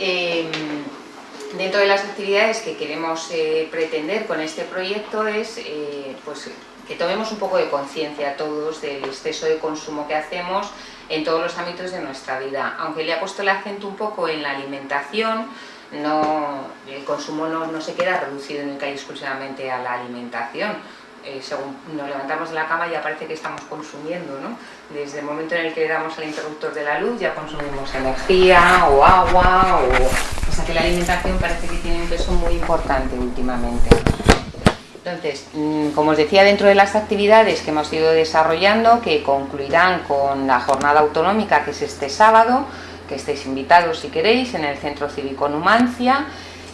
eh, dentro de las actividades que queremos eh, pretender con este proyecto es eh, pues, que tomemos un poco de conciencia todos del exceso de consumo que hacemos en todos los ámbitos de nuestra vida. Aunque le ha puesto el acento un poco en la alimentación, no, el consumo no, no se queda reducido única y exclusivamente a la alimentación. Eh, según nos levantamos de la cama ya parece que estamos consumiendo, ¿no? Desde el momento en el que damos al interruptor de la luz ya consumimos energía o agua, o... o sea que la alimentación parece que tiene un peso muy importante últimamente. Entonces, mm, como os decía, dentro de las actividades que hemos ido desarrollando, que concluirán con la jornada autonómica, que es este sábado, que estéis invitados si queréis, en el Centro Cívico Numancia,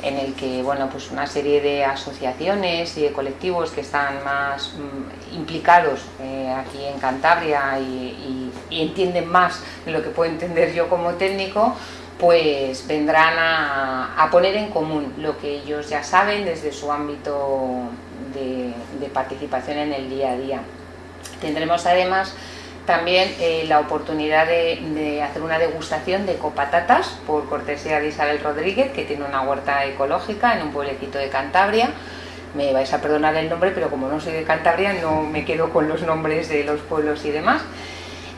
en el que bueno, pues una serie de asociaciones y de colectivos que están más mm, implicados eh, aquí en Cantabria y, entienden más de lo que puedo entender yo como técnico, pues vendrán a, poner en común lo que ellos ya saben desde su ámbito de, de participación en el día a día. Tendremos además también eh, la oportunidad de, hacer una degustación de copatatas por cortesía de Isabel Rodríguez, que tiene una huerta ecológica en un pueblecito de Cantabria. Me vais a perdonar el nombre, pero como no soy de Cantabria, no me quedo con los nombres de los pueblos y demás.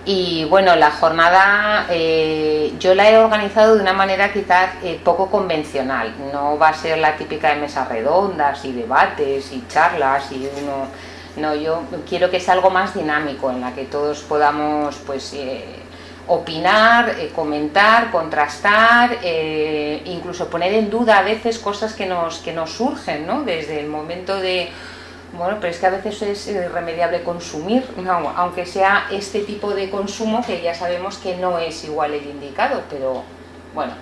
Y bueno, la jornada eh, yo la he organizado de una manera quizás eh, poco convencional. No va a ser la típica de mesas redondas y debates y charlas y uno no, yo quiero que sea algo más dinámico, en la que todos podamos pues, eh, opinar, eh, comentar, contrastar, eh, incluso poner en duda a veces cosas que nos, que nos surgen, ¿no? Desde el momento de, bueno, pero es que a veces es irremediable consumir, aunque sea este tipo de consumo que ya sabemos que no es igual el indicado, pero bueno,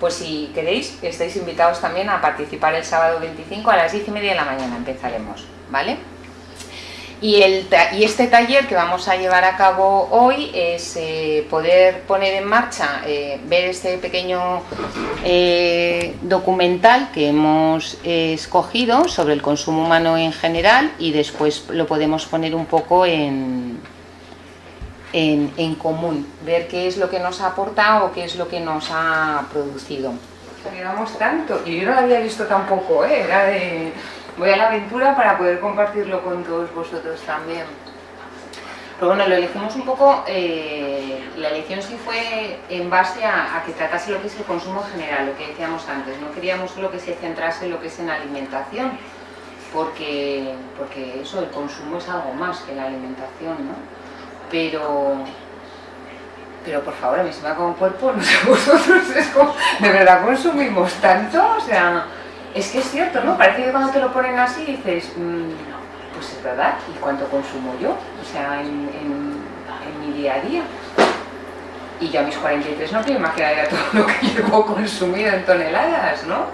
pues si queréis, estáis invitados también a participar el sábado 25 a las 10 y media de la mañana empezaremos, ¿vale? Y, el, y, este taller que vamos a llevar a cabo hoy es eh, poder poner en marcha, eh, ver este pequeño eh, documental que hemos escogido sobre el consumo humano en general y después lo podemos poner un poco en, en, común, ver qué es lo que nos ha aportado o qué es lo que nos ha producido. Llevamos tanto, y yo no lo había visto tampoco, era de voy a la aventura para poder compartirlo con todos vosotros también. Pero bueno, lo elegimos un poco, eh, la elección sí fue en base a, que tratase lo que es el consumo general, lo que decíamos antes, no queríamos solo que se centrase en lo que es en alimentación, porque, porque eso, el consumo es algo más que la alimentación, ¿no? Pero, pero por favor, a mí se me ha un cuerpo, no sé vosotros, es como, ¿de verdad consumimos tanto? O sea, es que es cierto, ¿no? Parece que cuando te lo ponen así dices, mmm, pues es verdad, ¿y cuánto consumo yo? O sea, en, mi día a día. Y yo a mis 43 no quiero imaginar todo lo que llevo consumido en toneladas, ¿no?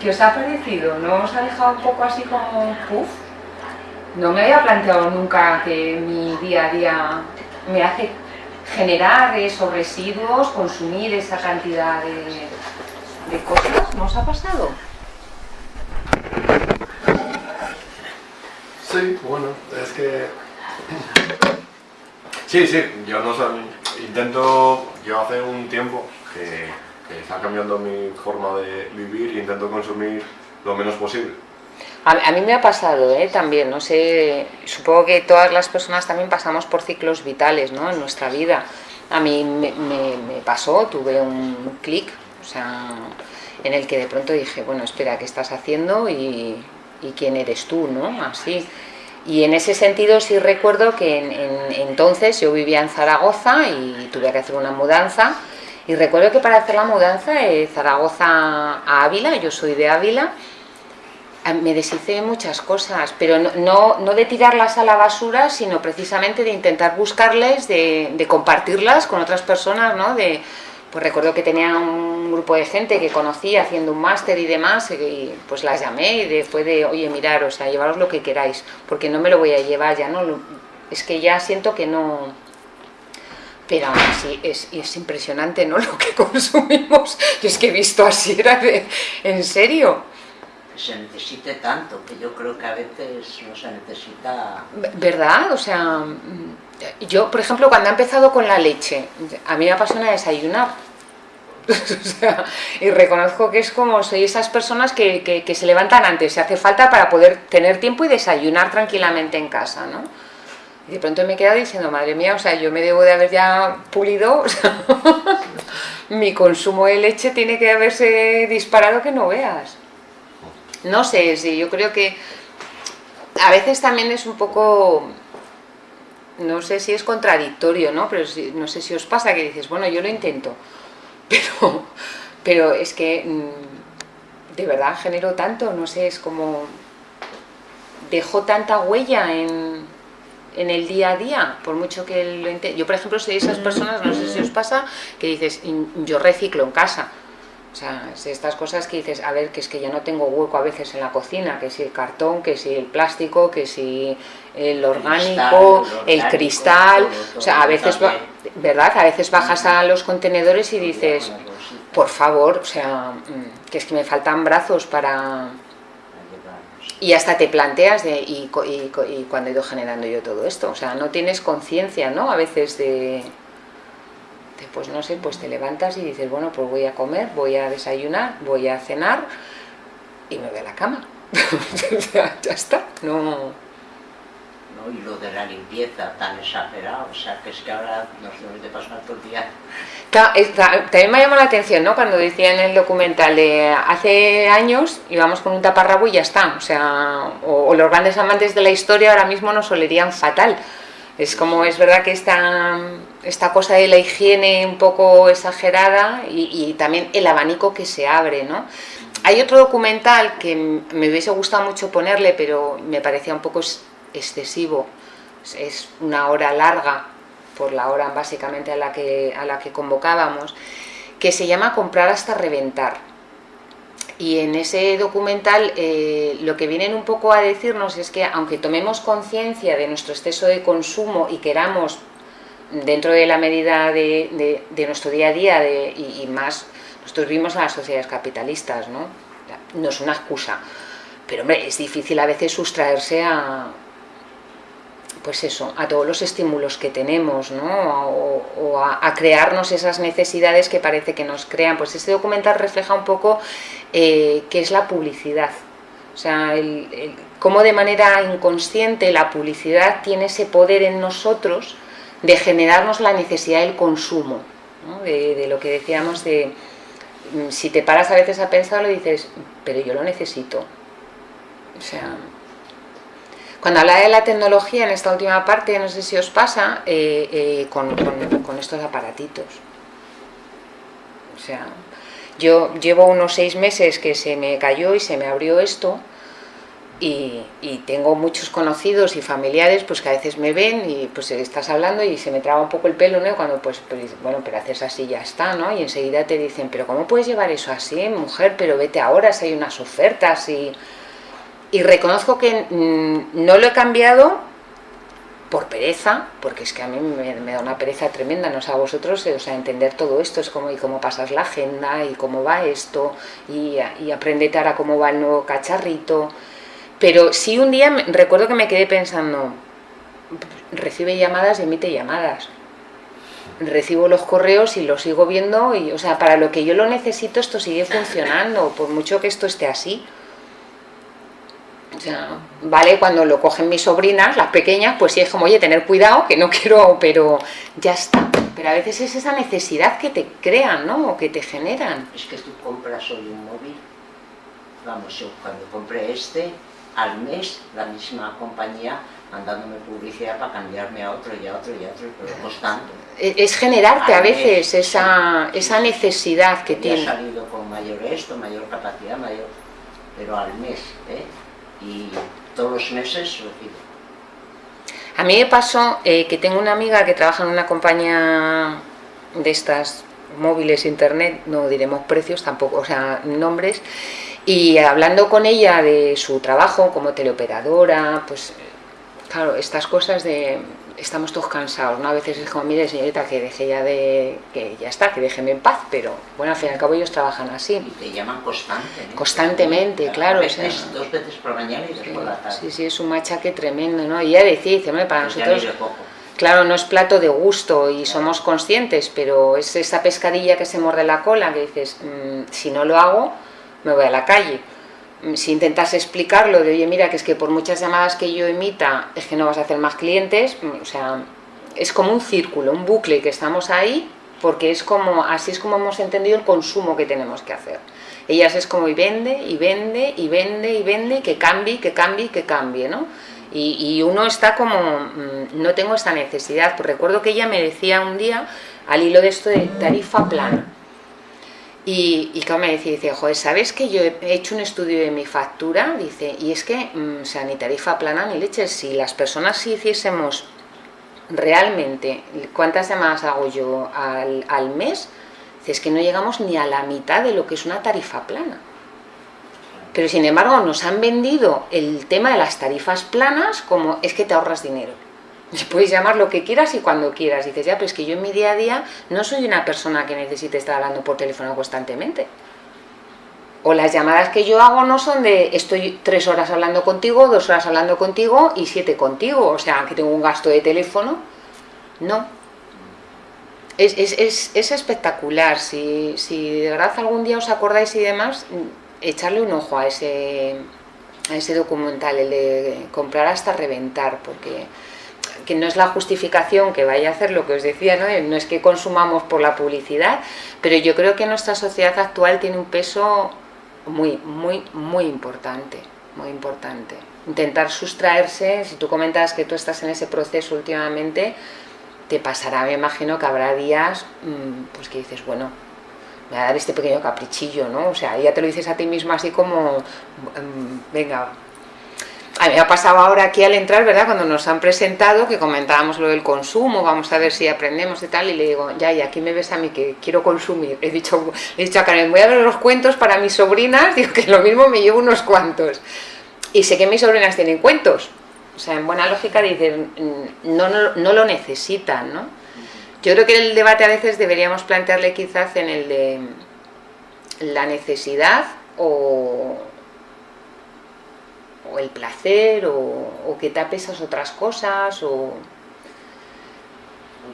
¿Qué os ha parecido? ¿No os ha dejado un poco así como puff? No me había planteado nunca que mi día a día me hace generar esos residuos, consumir esa cantidad de, de cosas. ¿No os ha pasado? Sí, bueno, es que... Sí, sí, yo no sé, intento, yo hace un tiempo que, está cambiando mi forma de vivir e intento consumir lo menos posible. A, mí me ha pasado ¿eh? también, no sé, supongo que todas las personas también pasamos por ciclos vitales ¿no? en nuestra vida. A mí me, me pasó, tuve un clic, o sea, en el que de pronto dije, bueno, espera, ¿qué estás haciendo? Y, y quién eres tú, ¿no? Así. Y en ese sentido sí recuerdo que en, entonces yo vivía en Zaragoza y tuve que hacer una mudanza y recuerdo que para hacer la mudanza de Zaragoza a Ávila, yo soy de Ávila, me deshice muchas cosas, pero no, no, de tirarlas a la basura, sino precisamente de intentar buscarles, de, de compartirlas con otras personas, ¿no? De, pues recuerdo que tenía un grupo de gente que conocía haciendo un máster y demás, y pues las llamé y después de, oye, mirar, o sea, llevaros lo que queráis, porque no me lo voy a llevar ya, ¿no? Es que ya siento que no... Pero aún así es, es impresionante, ¿no? Lo que consumimos. Y es que he visto así, era de... ¿En serio? Se necesite tanto, que yo creo que a veces no se necesita... ¿Verdad? O sea, yo, por ejemplo, cuando he empezado con la leche, a mí me apasiona desayunar. y reconozco que es como soy esas personas que, que, se levantan antes, se hace falta para poder tener tiempo y desayunar tranquilamente en casa, ¿no? Y de pronto me he quedado diciendo, madre mía, o sea, yo me debo de haber ya pulido, mi consumo de leche tiene que haberse disparado que no veas. No sé, sí, yo creo que a veces también es un poco, no sé si es contradictorio, ¿no? Pero no sé si os pasa que dices, bueno, yo lo intento, pero, pero es que mm, de verdad genero tanto, no sé, es como dejó tanta huella en, en el día a día, por mucho que lo intente. Yo, por ejemplo, soy de esas personas, no sé si os pasa, que dices, yo reciclo en casa. O sea, estas cosas que dices, a ver, que es que ya no tengo hueco a veces en la cocina, que si el cartón, que si el plástico, que si el orgánico, el cristal, o sea, a veces, ¿verdad? A veces bajas a los contenedores y dices, por favor, o sea, mm, que es que me faltan brazos para... Y hasta te planteas de, y, y, cuando he ido generando yo todo esto, o sea, no tienes conciencia, ¿no? A veces de, pues no sé, pues te levantas y dices, bueno, pues voy a comer, voy a desayunar, voy a cenar y me voy a la cama. ya está, no y lo de la limpieza tan exagerado, o sea, que es que ahora nos debemos de pasar todo el día. también me llamó la atención, ¿no? Cuando decía en el documental de hace años íbamos con un taparrabo y ya está, o sea, o, los grandes amantes de la historia ahora mismo nos olerían fatal. Es como, es verdad que esta, esta cosa de la higiene un poco exagerada y, también el abanico que se abre, ¿no? Hay otro documental que me hubiese gustado mucho ponerle, pero me parecía un poco excesivo, es una hora larga, por la hora básicamente a la que, a la que convocábamos, que se llama Comprar hasta reventar. Y en ese documental eh, lo que vienen un poco a decirnos es que aunque tomemos conciencia de nuestro exceso de consumo y queramos, dentro de la medida de, nuestro día a día y, más, nosotros vivimos en las sociedades capitalistas, ¿no? no es una excusa, pero hombre, es difícil a veces sustraerse a, pues eso, a todos los estímulos que tenemos, ¿no? o, a, crearnos esas necesidades que parece que nos crean. Pues este documental refleja un poco eh, qué es la publicidad, o sea, cómo de manera inconsciente la publicidad tiene ese poder en nosotros de generarnos la necesidad del consumo, de, lo que decíamos de, mm, si te paras a veces a pensarlo y dices, pero yo lo necesito, o sea, cuando habla de la tecnología en esta última parte, no sé si os pasa, eh, eh, con, estos aparatitos. O sea, yo llevo unos seis meses que se me cayó y se me abrió esto, y, tengo muchos conocidos y familiares pues que a veces me ven y pues estás hablando y se me traba un poco el pelo, ¿no? Cuando pues, pues bueno, pero haces así ya está, ¿no? Y enseguida te dicen, pero ¿cómo puedes llevar eso así, mujer? Pero vete ahora si hay unas ofertas y y reconozco que mm, no lo he cambiado por pereza, porque es que a mí me, da una pereza tremenda, no sé a vosotros, o sea, entender todo esto, es como y cómo pasas la agenda, y cómo va esto, y, y aprendete ahora cómo va el nuevo cacharrito, pero sí un día recuerdo que me quedé pensando, recibe llamadas y emite llamadas, recibo los correos y los sigo viendo, y o sea, para lo que yo lo necesito esto sigue funcionando, por mucho que esto esté así, o sea, vale, cuando lo cogen mis sobrinas, las pequeñas, pues sí es como, oye, tener cuidado, que no quiero, pero ya está. Pero a veces es esa necesidad que te crean, ¿no? O que te generan. Es que tú compras hoy un móvil, vamos, yo cuando compré este, al mes la misma compañía mandándome publicidad para cambiarme a otro y a otro y a otro, pero costando. E, es generarte a veces esa, esa necesidad que tiene. He salido con mayor esto, mayor capacidad, mayor, pero al mes, ¿eh? y todos los meses recibo. A mí me pasó eh, que tengo una amiga que trabaja en una compañía de estas móviles, internet, no diremos precios tampoco, o sea, nombres, y hablando con ella de su trabajo como teleoperadora, pues claro, estas cosas de estamos todos cansados, ¿no? A veces es como, mire señorita, que deje ya de, que ya está, que déjeme en paz, pero bueno, al fin y al cabo ellos trabajan así. Y te llaman constantemente. Constantemente, claro. dos veces por la mañana y después por la tarde. Sí, sí, es un machaque tremendo, ¿no? Y ella decía, dice, para nosotros... Claro, no es plato de gusto y somos conscientes, pero es esa pescadilla que se morde la cola que dices, mm, si no lo hago, me voy a la calle. Mm, si intentas explicarlo de, oye, mira, que es que por muchas llamadas que yo emita, es que no vas a hacer más clientes, mm, o sea, es como un círculo, un bucle que estamos ahí, porque es como, así es como hemos entendido el consumo que tenemos que hacer. Ellas es como y vende, y vende, y vende, y vende, que cambie, que cambie, que cambie, ¿no? Y, uno está como, mm, no tengo esta necesidad, pues recuerdo que ella me decía un día, al hilo de esto de tarifa plana, y, y me decía, dice, joder, ¿sabes que yo he hecho un estudio de mi factura? Dice, y es que, mm, o sea, ni tarifa plana ni leche, si las personas si hiciésemos realmente, ¿cuántas llamadas hago yo al, al mes? es que no llegamos ni a la mitad de lo que es una tarifa plana. Pero sin embargo nos han vendido el tema de las tarifas planas como es que te ahorras dinero. puedes llamar lo que quieras y cuando quieras. dices, ya, pero es que yo en mi día a día no soy una persona que necesite estar hablando por teléfono constantemente. O las llamadas que yo hago no son de estoy tres horas hablando contigo, dos horas hablando contigo y siete contigo. O sea, que tengo un gasto de teléfono. No. Es, es, es, espectacular. Si, si de verdad algún día os acordáis y demás, echarle un ojo a ese, a ese documental, el de comprar hasta reventar, porque que no es la justificación que vaya a hacer lo que os decía, ¿no? no es que consumamos por la publicidad, pero yo creo que nuestra sociedad actual tiene un peso muy, muy, muy importante, muy importante. Intentar sustraerse, si tú comentas que tú estás en ese proceso últimamente, te pasará, me imagino que habrá días mm, pues que dices, bueno, me va a dar este pequeño caprichillo, ¿no? O sea, ya te lo dices a ti mismo así como, mm, venga, a mí me ha pasado ahora aquí al entrar, ¿verdad? Cuando nos han presentado, que comentábamos lo del consumo, vamos a ver si aprendemos y tal, y le digo, ya, y aquí me ves a mí que quiero consumir. He dicho, he dicho a Karen, voy a ver los cuentos para mis sobrinas, digo que lo mismo me llevo unos cuantos. Y sé que mis sobrinas tienen cuentos. O sea, en buena lógica dicen, mm, no, no, no lo necesitan, ¿no? Yo creo que el debate a veces deberíamos plantearle quizás en el de la necesidad o, o el placer o, o, que tapes esas otras cosas o...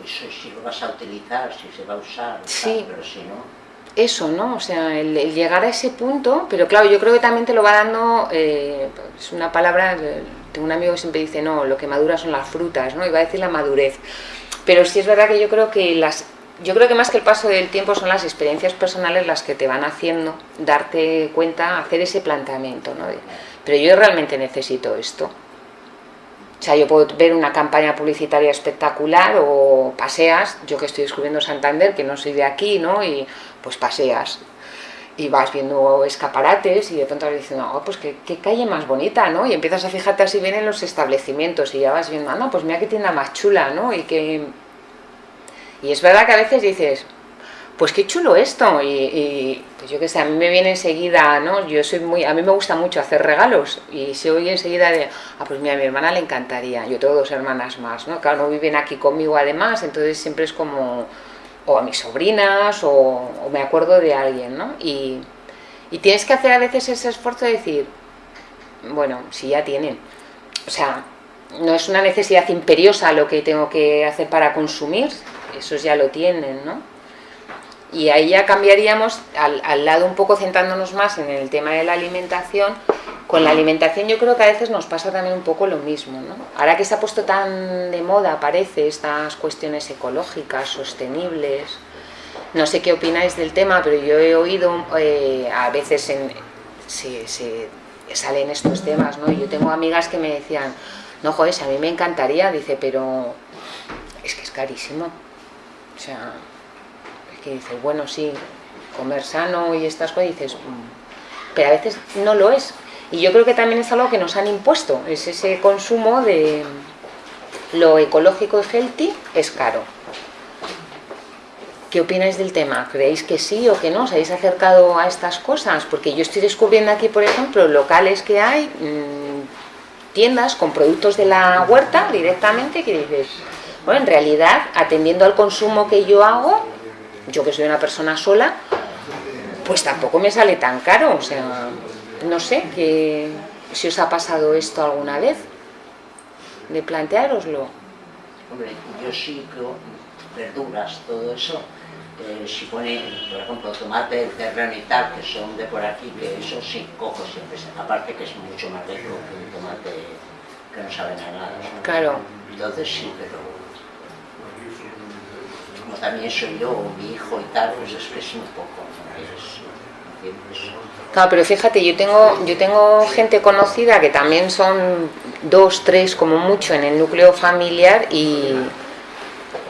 Eso si lo vas a utilizar, si se va a usar, sí. pero si no... Eso, ¿no? O sea, el, llegar a ese punto, pero claro, yo creo que también te lo va dando, eh, es una palabra, tengo un amigo que siempre dice, no, lo que madura son las frutas, ¿no? Y va a decir la madurez. Pero sí es verdad que yo creo que las yo creo que más que el paso del tiempo son las experiencias personales las que te van haciendo darte cuenta, hacer ese planteamiento, ¿no? Pero yo realmente necesito esto. O sea, yo puedo ver una campaña publicitaria espectacular o paseas, yo que estoy descubriendo Santander, que no soy de aquí, ¿no? Y pues paseas y vas viendo escaparates y de pronto vas diciendo, oh, pues qué, calle más bonita, ¿no? Y empiezas a fijarte así bien en los establecimientos y ya vas viendo, ah, no, pues mira qué tienda más chula, ¿no? Y que... Y es verdad que a veces dices, pues qué chulo esto, y, pues yo qué sé, a mí me viene enseguida, ¿no? Yo soy muy, a mí me gusta mucho hacer regalos, y se oye enseguida de, ah, pues mira, a mi hermana le encantaría, yo tengo dos hermanas más, ¿no? Claro, no viven aquí conmigo además, entonces siempre es como, o a mis sobrinas, o, me acuerdo de alguien, ¿no? Y, y tienes que hacer a veces ese esfuerzo de decir, bueno, si ya tienen, o sea, no es una necesidad imperiosa lo que tengo que hacer para consumir, esos ya lo tienen, ¿no? Y ahí ya cambiaríamos, al, lado un poco centrándonos más en el tema de la alimentación, con la alimentación yo creo que a veces nos pasa también un poco lo mismo, ¿no? Ahora que se ha puesto tan de moda, parece, estas cuestiones ecológicas, sostenibles, no sé qué opináis del tema, pero yo he oído eh, a veces en, se, se, salen estos temas, ¿no? Yo tengo amigas que me decían, no, joder, a mí me encantaría, dice, pero es que es carísimo. O sea, que dices, bueno, sí, comer sano y estas cosas, dices, mm", pero a veces no lo es. Y yo creo que también es algo que nos han impuesto, es ese consumo de lo ecológico y healthy es caro. ¿Qué opináis del tema? ¿Creéis que sí o que no? ¿Os habéis acercado a estas cosas? Porque yo estoy descubriendo aquí, por ejemplo, locales que hay, mmm, tiendas con productos de la huerta directamente, que dices, bueno, en realidad, atendiendo al consumo que yo hago, yo que soy una persona sola, pues tampoco me sale tan caro, o sea, no sé, que si os ha pasado esto alguna vez, de planteároslo. Hombre, yo sí que verduras, todo eso, eh, si pone, por ejemplo, tomate del terreno y tal, que son de por aquí, que eso sí cojo siempre, aparte que es mucho más rico que un tomate que no saben a nada. ¿no? Claro. Entonces sí, pero también soy yo, o mi hijo y tal, pues es un poco, ¿no? Claro, pero fíjate, yo tengo, yo tengo gente conocida que también son dos, tres como mucho en el núcleo familiar y,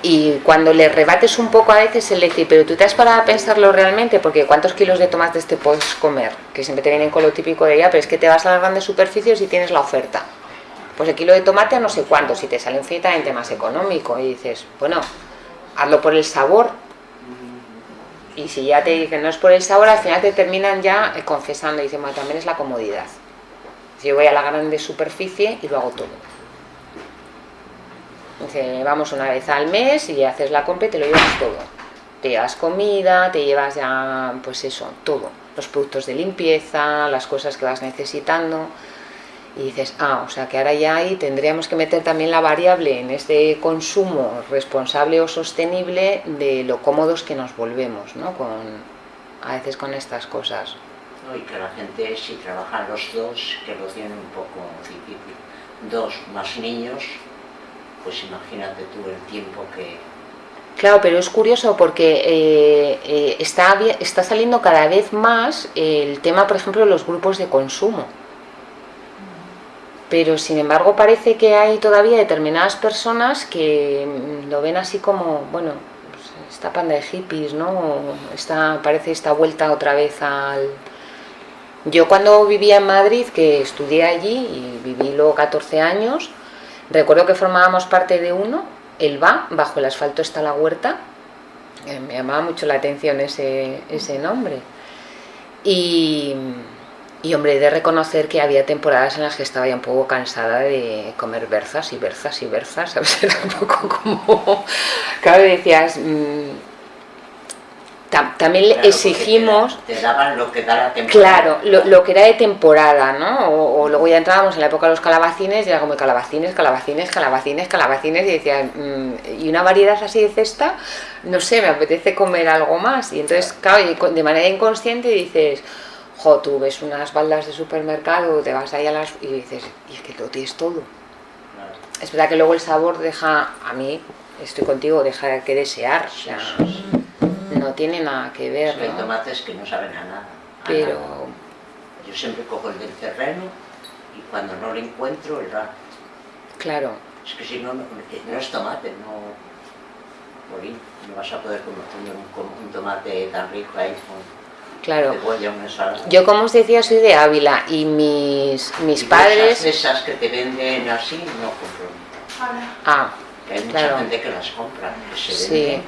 y cuando le rebates un poco a veces el decir, pero tú te has parado a pensarlo realmente, porque ¿cuántos kilos de tomates te puedes comer? Que siempre te vienen con lo típico de ella, pero es que te vas a las grandes superficies y tienes la oferta. Pues el kilo de tomate a no sé cuánto, si te sale infinitamente más económico y dices, bueno, hazlo por el sabor, y si ya te dicen no es por el sabor, al final te terminan ya eh, confesando y dicen, bueno, también es la comodidad. Si yo voy a la grande superficie y lo hago todo. Dice, vamos una vez al mes y haces la compra y te lo llevas todo. Te llevas comida, te llevas ya, pues eso, todo. Los productos de limpieza, las cosas que vas necesitando. Y dices, ah, o sea que ahora ya ahí tendríamos que meter también la variable en este consumo responsable o sostenible de lo cómodos que nos volvemos, ¿no? Con, a veces con estas cosas. ¿no? Y que la gente, si trabajan los dos, que lo tienen un poco difícil, dos más niños, pues imagínate tú el tiempo que... Claro, pero es curioso porque eh, eh, está, está saliendo cada vez más el tema, por ejemplo, de los grupos de consumo. Pero sin embargo parece que hay todavía determinadas personas que mm, lo ven así como, bueno, pues, esta panda de hippies, ¿no? Esta, parece esta vuelta otra vez al... Yo cuando vivía en Madrid, que estudié allí y viví luego 14 años, recuerdo que formábamos parte de uno, el VA, bajo el asfalto está la huerta, eh, me llamaba mucho la atención ese, ese nombre. Y, y hombre, he de reconocer que había temporadas en las que estaba ya un poco cansada de comer berzas y berzas y berzas, ¿sabes? Era un poco como... Claro, decías... mm, tam- también le claro, exigimos... Te, da- te daban lo que da la temporada. Claro, lo, lo que era de temporada, ¿no? O, o luego ya entrábamos en la época de los calabacines y era como calabacines, calabacines, calabacines, calabacines y decían, mm, y una variedad así de cesta, no sé, me apetece comer algo más. Y entonces, claro, de manera inconsciente dices, jo, tú ves unas baldas de supermercado, te vas ahí a las... y dices, y es que lo tienes todo. Claro. Es verdad que luego el sabor deja, a mí, estoy contigo, deja que desear, o sea, sí, sí. no tiene nada que ver, hay ¿no? tomates que no saben a nada. a Pero, nada. Yo siempre cojo el del terreno y cuando no lo encuentro, el ra- claro, Es que si no, no, no es tomate, no... Morín, no vas a poder comer un, un tomate tan rico ahí con claro. Yo, como os decía, soy de Ávila y mis, mis Y padres... Esas, que te venden así, no compro. Ah, Que hay mucha Claro. gente que las compra, que se Sí. venden.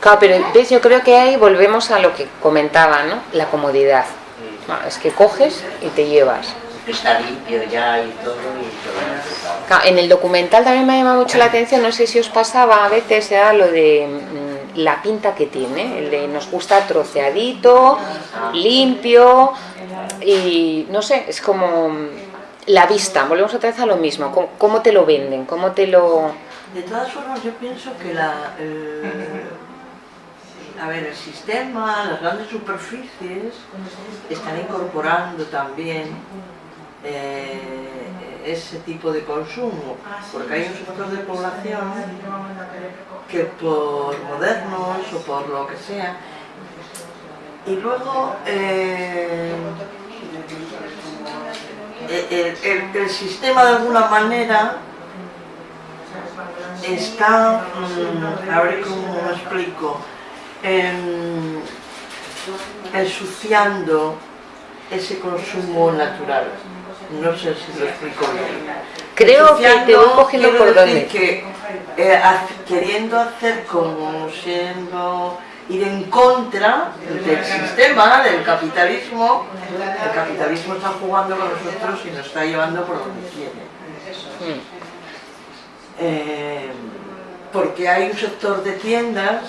claro, pero ves, yo creo que ahí volvemos a lo que comentaba, ¿no? La comodidad. Sí. Ah, Es que coges y te llevas. Está limpio ya y todo, y todo preparado. Claro, en el documental también me ha llamado mucho la atención, no sé si os pasaba a veces, era lo de mm, la pinta que tiene, el de nos gusta troceadito, limpio y no sé, es como la vista, volvemos otra vez a lo mismo, cómo, te lo venden, cómo te lo... De todas formas, yo pienso que la, el- a ver, el sistema, las grandes superficies están incorporando también eh, ese tipo de consumo, porque hay un sector de población que por modernos o por lo que sea, y luego eh, el- el- el sistema de alguna manera está, mm, a ver cómo lo explico, em, ensuciando ese consumo natural. No sé si lo explico bien. Creo que te voy cogiendo por dónde. que eh, queriendo hacer como siendo ir en contra del sistema, del capitalismo, el capitalismo está jugando con nosotros y nos está llevando por donde quiere. Mm, Eh, porque hay un sector de tiendas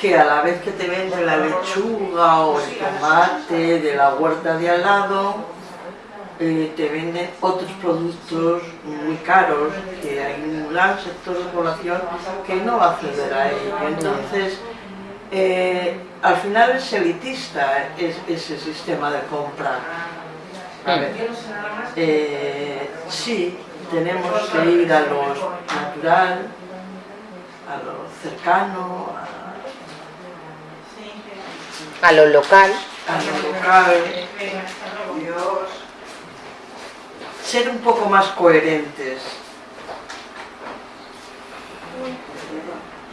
que a la vez que te venden la lechuga o el tomate de la huerta de al lado, eh, te venden otros productos muy caros, que hay un gran sector de población que no va a acceder a ello. Entonces, eh, al final es elitista es, ese sistema de compra. A ver, eh, sí, tenemos que ir a lo natural, a lo cercano, a, a lo local. A lo local. Ser un poco más coherentes.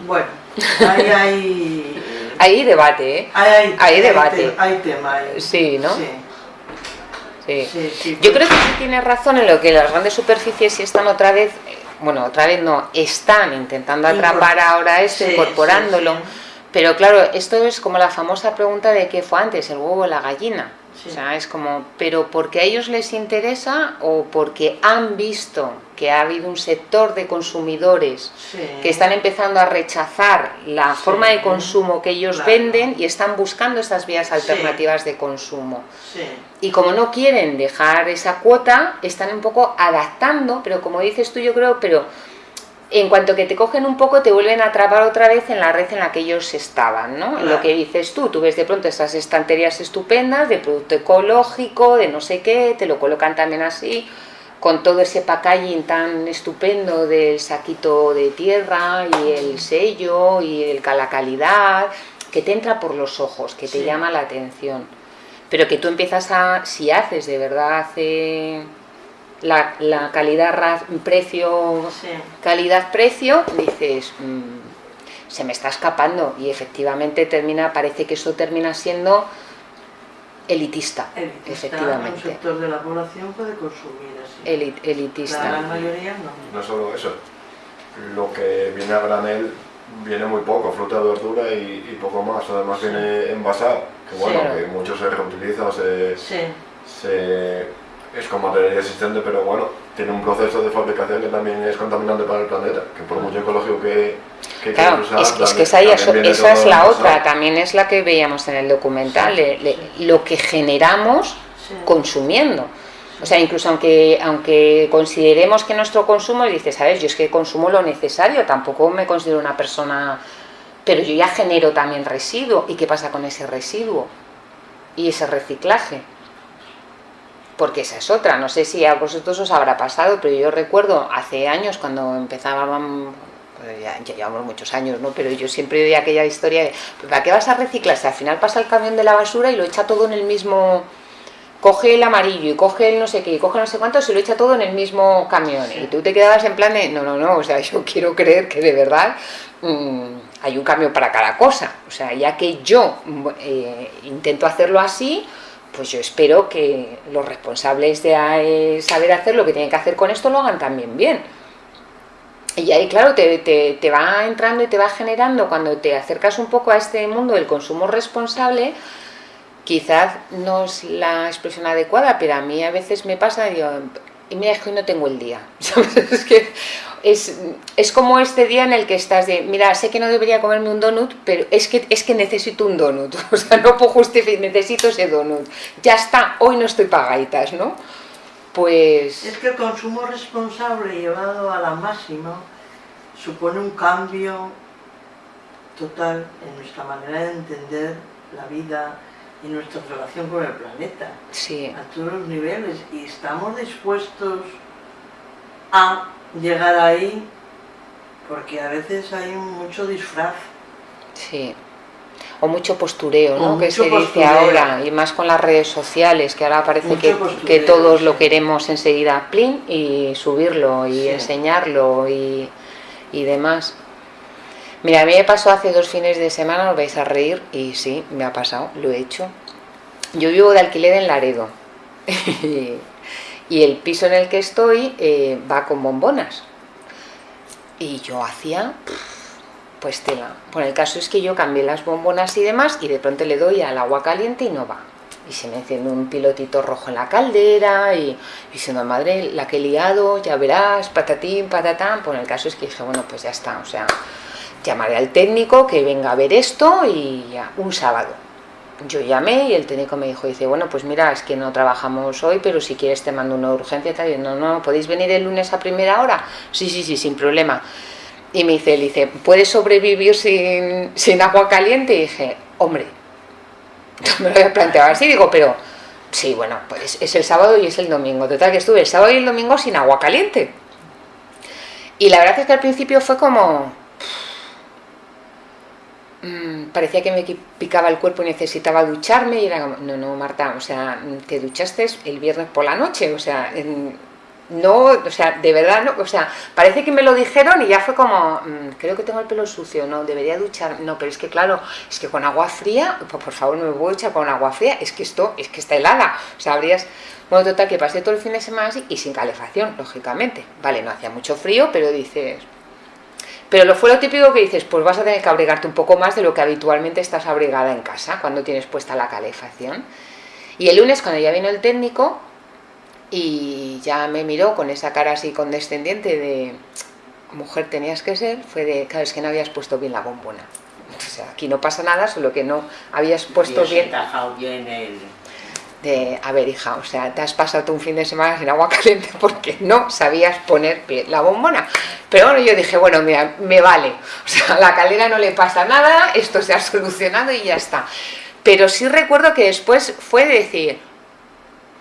Bueno, ahí hay... Hay debate, ¿eh? Hay, hay, debate. Hay, tema ahí. Sí, ¿no? Sí. Sí. Yo creo que sí tienes razón en lo que las grandes superficies están otra vez, bueno, otra vez no, están intentando atrapar ahora esto, incorporándolo. Pero claro, esto es como la famosa pregunta de qué fue antes, el huevo o la gallina. O sea, es como, pero porque a ellos les interesa o porque han visto que ha habido un sector de consumidores que están empezando a rechazar la forma de consumo que ellos venden y están buscando esas vías alternativas de consumo. Y como no quieren dejar esa cuota, están un poco adaptando, pero como dices tú, yo creo, pero en cuanto que te cogen un poco te vuelven a atrapar otra vez en la red en la que ellos estaban, ¿no? Lo que dices tú, tú ves de pronto esas estanterías estupendas de producto ecológico, de no sé qué, te lo colocan también así, con todo ese packaging tan estupendo del saquito de tierra y el sello y el, la calidad, que te entra por los ojos, que te llama la atención. Pero que tú empiezas a, si haces de verdad... hace la, la calidad precio calidad precio dices mm, se me está escapando y efectivamente termina parece que eso termina siendo elitista, efectivamente. un sector de la población puede consumir así. Elitista. La mayoría no. No solo eso lo que viene a granel viene muy poco, fruta, verdura y, y poco más, además viene envasado, que bueno, que mucho se reutiliza, se, se es como material existente, pero bueno, tiene un proceso de fabricación que también es contaminante para el planeta, que por mucho ecológico que, que claro, es, que esa, esa es la otra, también es la que veíamos en el documental, lo que generamos consumiendo. O sea, incluso aunque, aunque consideremos que nuestro consumo, dices, sabes, yo es que consumo lo necesario, tampoco me considero una persona, pero yo ya genero también residuo. ¿Y qué pasa con ese residuo? Y ese reciclaje porque esa es otra, no sé si a vosotros os habrá pasado, pero yo recuerdo hace años cuando empezábamos, ya, llevamos muchos años, ¿no? pero yo siempre oía aquella historia de, ¿para qué vas a reciclar? Si al final pasa el camión de la basura y lo echa todo en el mismo, coge el amarillo y coge el no sé qué y coge no sé cuánto, se lo echa todo en el mismo camión y tú te quedabas en plan de, no, no, no, o sea, yo quiero creer que de verdad mm, hay un cambio para cada cosa, o sea, ya que yo eh, intento hacerlo así, pues yo espero que los responsables de eh, saber hacer lo que tienen que hacer con esto lo hagan también bien. Y ahí, claro, te, te, va entrando y te va generando, cuando te acercas un poco a este mundo del consumo responsable, quizás no es la expresión adecuada, pero a mí a veces me pasa, digo, y mira, es que hoy no tengo el día. Es que es, es, como este día en el que estás de, mira, sé que no debería comerme un donut, pero es que, es que necesito un donut, o sea, no puedo justificar, necesito ese donut. Ya está, hoy no estoy pagaitas, ¿no? Pues... Es que el consumo responsable llevado a la máxima supone un cambio total en nuestra manera de entender la vida y nuestra relación con el planeta. Sí. A todos los niveles. Y estamos dispuestos a llegar ahí porque a veces hay mucho disfraz. Sí. O mucho postureo, ¿no? que se dice ahora, y más con las redes sociales, que ahora parece que, que, todos lo queremos enseguida plin y subirlo y enseñarlo y, y demás. Mira, a mí me pasó hace dos fines de semana, os vais a reír, y sí, me ha pasado, lo he hecho. Yo vivo de alquiler en Laredo, y el piso en el que estoy eh, va con bombonas. Y yo hacía, pues tela. Bueno, el caso es que yo cambié las bombonas y demás y de pronto le doy al agua caliente y no va. Y se me enciende un pilotito rojo en la caldera y diciendo, madre, la que he liado, ya verás, patatín, patatán. Bueno, el caso es que dije, bueno, pues ya está, o sea, llamaré al técnico que venga a ver esto y ya, un sábado. Yo llamé y el técnico me dijo, dice, bueno, pues mira, es que no trabajamos hoy, pero si quieres te mando una urgencia, tal. Y no, no, ¿podéis venir el lunes a primera hora? Sí, sí, sí, sin problema. Y me dice, dice, ¿puedes sobrevivir sin, sin agua caliente? Y dije, hombre, no me lo había planteado así, digo, pero sí, bueno, pues es el sábado y es el domingo. Total, que estuve el sábado y el domingo sin agua caliente. Y la verdad es que al principio fue como, Mm, parecía que me picaba el cuerpo y necesitaba ducharme y era como, no, no, Marta, o sea, te duchaste el viernes por la noche, o sea, no, o sea, de verdad, no, o sea, parece que me lo dijeron y ya fue como, mm, creo que tengo el pelo sucio, no, debería duchar, no, pero es que claro, es que con agua fría, pues por favor no me voy a echar con agua fría, es que esto, es que está helada, o sea, habrías, bueno, total, que pasé todo el fin de semana así y sin calefacción, lógicamente, vale, no hacía mucho frío, pero dices, pero lo fue lo típico que dices, pues vas a tener que abrigarte un poco más de lo que habitualmente estás abrigada en casa cuando tienes puesta la calefacción. Y el lunes cuando ya vino el técnico y ya me miró con esa cara así condescendiente de mujer tenías que ser, fue de, claro, es que no habías puesto bien la bombona. O sea, aquí no pasa nada, solo que no habías puesto bien... bien el de, a hija, o sea, te has pasado un fin de semana sin agua caliente porque no sabías poner la bombona. Pero bueno, yo dije, bueno, mira, me vale, o sea, a la calera no le pasa nada, esto se ha solucionado y ya está. Pero sí recuerdo que después fue decir,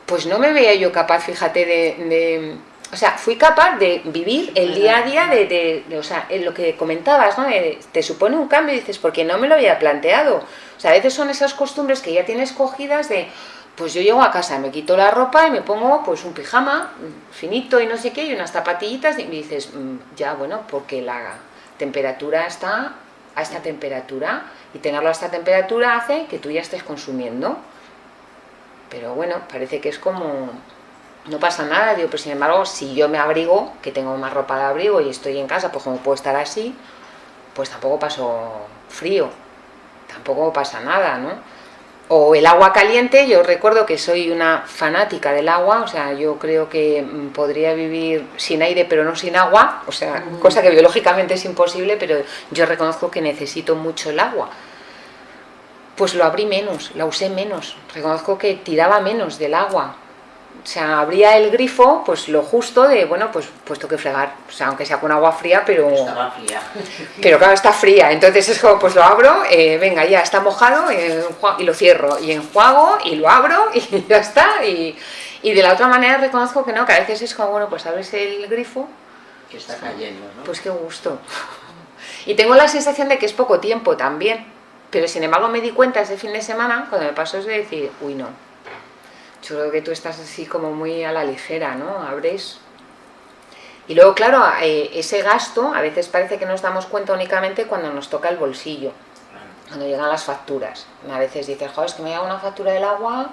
pues no me veía yo capaz, fíjate, de, o sea, fui capaz de vivir el día a día de, o sea, en lo que comentabas, ¿no? te supone un cambio y dices, porque no me lo había planteado. O sea, a veces son esas costumbres que ya tienes cogidas de, pues yo llego a casa, me quito la ropa y me pongo pues un pijama finito y no sé qué, y unas zapatillitas y me dices, mm, ya bueno, porque la temperatura está a esta temperatura y tenerlo a esta temperatura hace que tú ya estés consumiendo. Pero bueno, parece que es como, no pasa nada, digo, pero sin embargo, si yo me abrigo, que tengo más ropa de abrigo y estoy en casa, pues como puedo estar así, pues tampoco paso frío, tampoco pasa nada, ¿no? O el agua caliente, yo recuerdo que soy una fanática del agua, o sea, yo creo que mm, podría vivir sin aire pero no sin agua, o sea, cosa que biológicamente es imposible, pero yo reconozco que necesito mucho el agua. Pues lo abrí menos, la usé menos, reconozco que tiraba menos del agua, o sea, abría el grifo, pues lo justo de, bueno, pues puesto que fregar, o sea, aunque sea con agua fría, pero... Estaba fría. Pero claro, está fría, entonces es como, pues lo abro, eh, venga, ya está mojado, y lo cierro, y enjuago, y lo abro, y ya está, y, y de la otra manera reconozco que no, que a veces es como, bueno, pues abres el grifo... Que está cayendo, ¿no? Pues qué gusto. Y tengo la sensación de que es poco tiempo también, pero sin embargo me di cuenta ese fin de semana, cuando me pasó es de decir, uy no, yo creo que tú estás así como muy a la ligera, ¿no? Abres... Y luego, claro, eh, ese gasto a veces parece que nos damos cuenta únicamente cuando nos toca el bolsillo, cuando llegan las facturas. A veces dices, joder, es que me llega una factura del agua,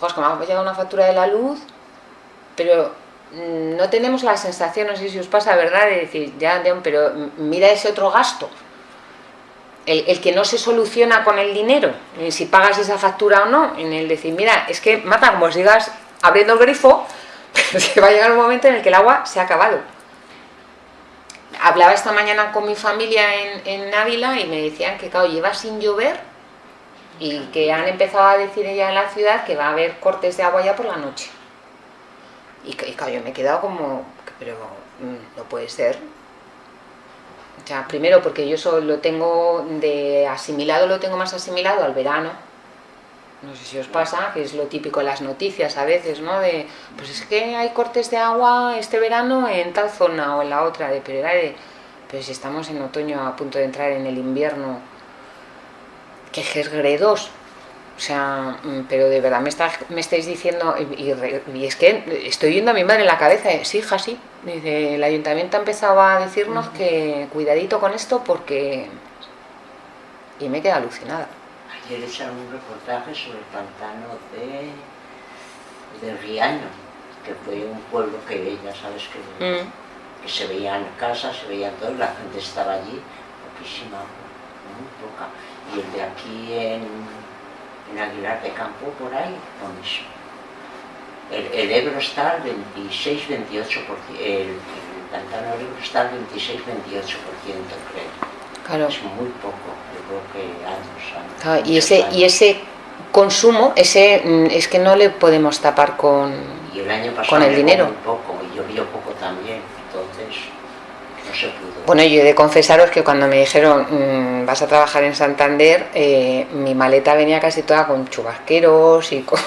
joder, es que me llega una factura de la luz, pero mm, no tenemos la sensación, no sé si os pasa, ¿verdad?, de decir, ya, pero mira ese otro gasto, el, que no se soluciona con el dinero, si pagas esa factura o no, en el decir, mira, es que, mata como sigas abriendo el grifo, se va a llegar un momento en el que el agua se ha acabado. Hablaba esta mañana con mi familia en, Ávila y me decían que, claro, lleva sin llover y que han empezado a decir ya en la ciudad que va a haber cortes de agua ya por la noche. Y, y yo me he quedado como, pero mm, no puede ser, o sea, primero porque yo solo lo tengo de asimilado, lo tengo más asimilado al verano. No sé si os pasa, que es lo típico en las noticias a veces, ¿no? De, pues es que hay cortes de agua este verano en tal zona o en la otra, de, pero, de, pero si estamos en otoño a punto de entrar en el invierno, que es gredos, sea, mm, pero de verdad me, está, me estáis diciendo, y, es que estoy yendo a mi madre en la cabeza, sí, hija, sí. Dice, el ayuntamiento ha empezado a decirnos que cuidadito con esto porque... Y me queda alucinada. Ayer echaron un reportaje sobre el pantano de, de Riaño, que fue un pueblo que ya sabes que, mm. que se veían casas, se veían todo, la gente estaba allí, poquísima, muy poca. Y el de aquí en en Aguilar de Campo, por ahí, lo mismo. El, Ebro está al 26-28%, el, pantano Ebro está al 26-28%, creo. Claro. Es muy poco, yo creo que años. y, ese, y ese consumo, ese mm, es que no le podemos tapar con, y el año pasado con el dinero. Muy poco, y llovió poco también, entonces no se pudo. Bueno, yo he de confesaros que cuando me dijeron mm, vas a trabajar en Santander, eh, mi maleta venía casi toda con chubasqueros y con...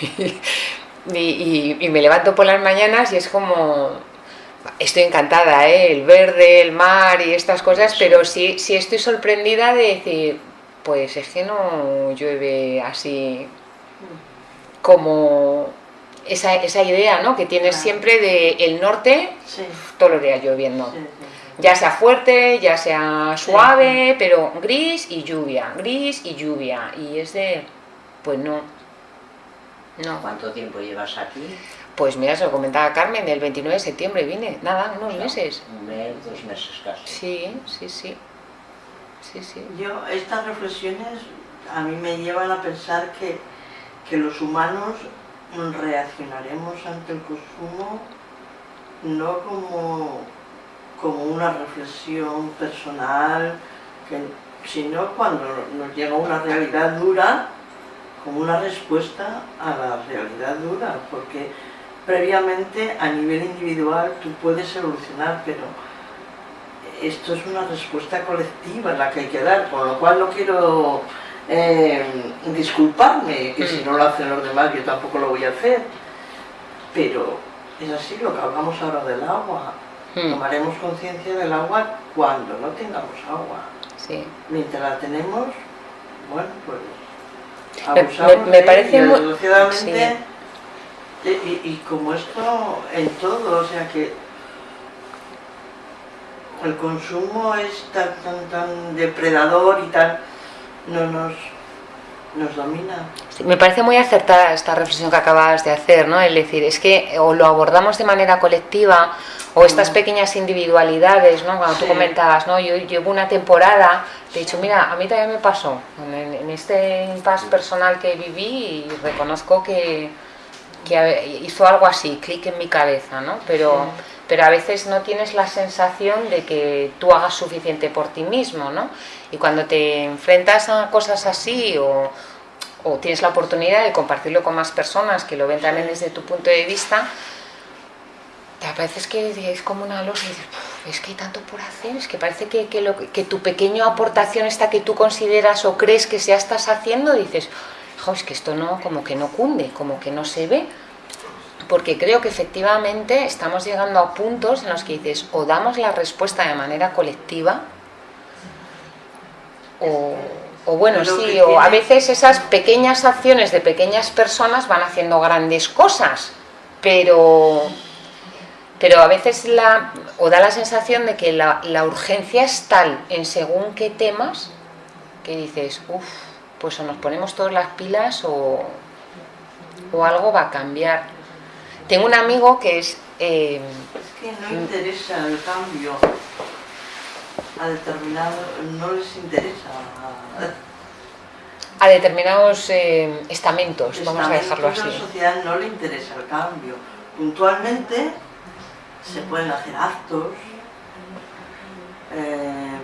y, y, me levanto por las mañanas y es como... Estoy encantada, ¿eh? el verde, el mar y estas cosas, pero sí, sí estoy sorprendida de decir, pues es que no llueve así como esa, esa idea ¿no? que tienes siempre de el norte todos los días lloviendo. Ya sea fuerte, ya sea suave, pero gris y lluvia, gris y lluvia. Y es de, pues no. no. ¿Cuánto tiempo llevas aquí? Pues mira, se lo comentaba Carmen, el 29 de septiembre vine, nada, unos meses. Un mes, dos meses casi. Sí, sí, sí. Sí, sí. Yo, estas reflexiones a mí me llevan a pensar que, que los humanos reaccionaremos ante el consumo no como, como una reflexión personal, sino cuando nos llega una realidad dura, como una respuesta a la realidad dura, porque previamente a nivel individual tú puedes evolucionar, pero esto es una respuesta colectiva la que hay que dar, con lo cual no quiero eh, disculparme, que si no lo hacen los demás yo tampoco lo voy a hacer, pero es así lo que hablamos ahora del agua, hmm. tomaremos conciencia del agua cuando no tengamos agua, mientras la tenemos, bueno pues abusamos me, parece muy... y, y como esto en todo, o sea que el consumo es tan, tan, tan depredador y tan... no nos, nos domina. me parece muy acertada esta reflexión que acabas de hacer, ¿no? Es decir, es que o lo abordamos de manera colectiva o estas mm. pequeñas individualidades, ¿no? Cuando tú comentabas, ¿no? Yo llevo una temporada, te he dicho, mira, a mí también me pasó en, en este impasse personal que viví y reconozco que, que hizo algo así, clic en mi cabeza, ¿no? Pero pero a veces no tienes la sensación de que tú hagas suficiente por ti mismo, ¿no? Y cuando te enfrentas a cosas así o, tienes la oportunidad de compartirlo con más personas que lo ven también desde tu punto de vista, te parece que es como una losa y dices, es que hay tanto por hacer, es que parece que, que, lo, que tu pequeña aportación esta que tú consideras o crees que ya estás haciendo, dices, es que esto no, como que no cunde, como que no se ve, porque creo que efectivamente estamos llegando a puntos en los que dices o damos la respuesta de manera colectiva o, bueno, sí, o a veces esas pequeñas acciones de pequeñas personas van haciendo grandes cosas, pero, pero a veces la, o da la sensación de que la, urgencia es tal en según qué temas que dices, uff, pues o nos ponemos todas las pilas o, o algo va a cambiar. Tengo un amigo que es... Eh, es que no interesa el cambio a determinado, no les interesa. A determinados eh, estamentos, vamos a dejarlo así. A la sociedad no le interesa el cambio. Puntualmente se pueden hacer actos, eh,